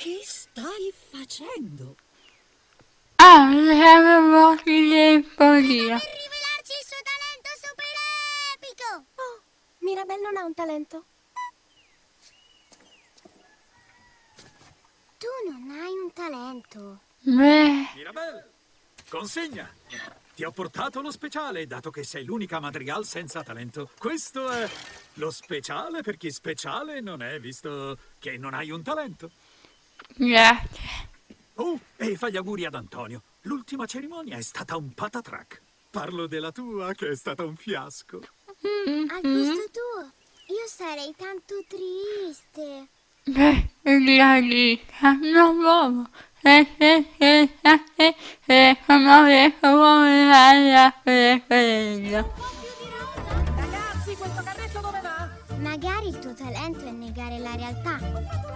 Che stai facendo? Ah, avevo le poesie. Per rivelarci il suo talento super epico! Oh, Mirabelle non ha un talento. Tu non hai un talento. Beh, Mirabelle, consegna! Ti ho portato lo speciale, dato che sei l'unica madrigal senza talento. Questo è lo speciale per chi speciale non è, visto che non hai un talento. Grazie. Oh, e fai gli auguri ad Antonio. L'ultima cerimonia è stata un patatrack. Parlo della tua, che è stata un fiasco. Al posto tuo, io sarei tanto triste. Beh, la vita non stata e come detto come la quello. Ragazzi, questo carretto dove va? Magari il tuo talento è negare la realtà.